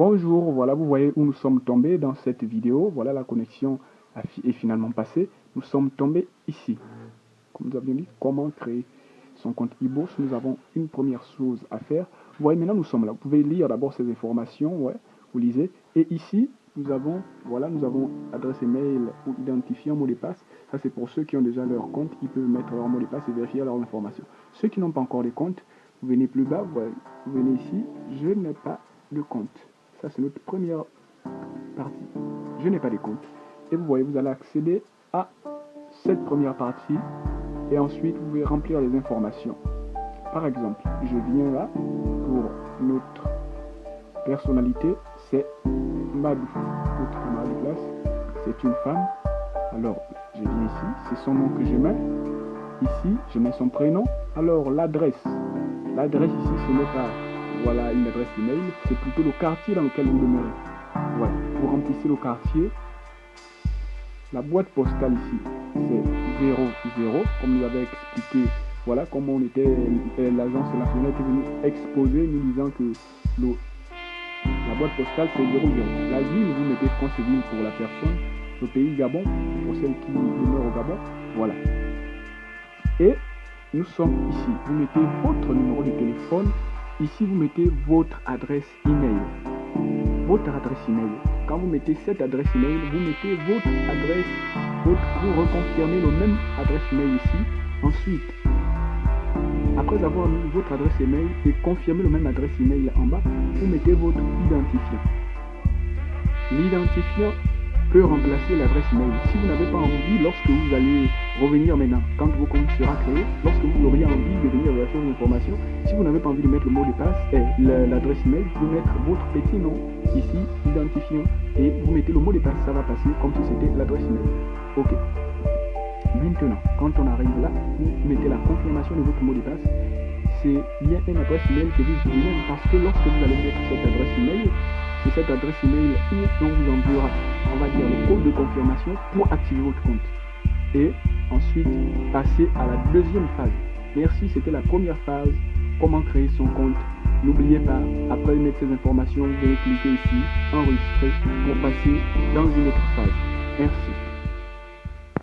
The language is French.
Bonjour, voilà, vous voyez où nous sommes tombés dans cette vidéo. Voilà, la connexion est finalement passée. Nous sommes tombés ici. Comme nous avions dit, comment créer son compte e-bourse? Nous avons une première chose à faire. Vous voyez, maintenant nous sommes là. Vous pouvez lire d'abord ces informations. Ouais, vous lisez. Et ici, nous avons, voilà, nous avons adresse email ou identifiant mot de passe. Ça, c'est pour ceux qui ont déjà leur compte. Ils peuvent mettre leur mot de passe et vérifier leurs informations. Ceux qui n'ont pas encore de compte, vous venez plus bas, vous, vous venez ici. Je n'ai pas de compte. C'est notre première partie. Je n'ai pas de compte. Et vous voyez, vous allez accéder à cette première partie. Et ensuite, vous pouvez remplir les informations. Par exemple, je viens là pour notre personnalité. C'est Madou. C'est une femme. Alors, je viens ici. C'est son nom que je mets. Ici, je mets son prénom. Alors, l'adresse. L'adresse ici, ce n'est pas voilà une adresse email, c'est plutôt le quartier dans lequel vous demeurez. Voilà, vous remplissez le quartier. La boîte postale ici, c'est 00, comme nous avait expliqué, voilà comment on était, euh, l'agence nationale était venue exposer, nous disant que la boîte postale c'est 00. La ville, vous mettez France-Ville pour la personne, le pays Gabon, pour celle qui demeure au Gabon, voilà. Et nous sommes ici, vous mettez votre numéro de téléphone Ici, vous mettez votre adresse email. Votre adresse email. Quand vous mettez cette adresse email, vous mettez votre adresse, vous reconfirmez le même adresse email ici. Ensuite, après avoir mis votre adresse email et confirmé le même adresse email en bas, vous mettez votre identifiant. L'identifiant peut remplacer l'adresse email. Si vous n'avez pas envie, lorsque vous allez revenir maintenant, quand vos compte sera créé, lorsque vous auriez envie de venir vérifier vos informations, si vous n'avez pas envie de mettre le mot de passe et l'adresse email, vous pouvez mettre votre petit nom ici, identifiant, et vous mettez le mot de passe, ça va passer comme si c'était l'adresse email. Ok. Maintenant, quand on arrive là, vous mettez la confirmation de votre mot de passe. C'est bien une adresse email que vous utilisez parce que lorsque vous allez mettre cette adresse email, c'est cette adresse email où on vous enverra, on va dire, le code de confirmation pour activer votre compte. Et ensuite, passer à la deuxième phase. Merci, c'était la première phase, comment créer son compte? N'oubliez pas, après mettre ces informations, vous allez cliquer ici, enregistrer, pour passer dans une autre phase. Merci.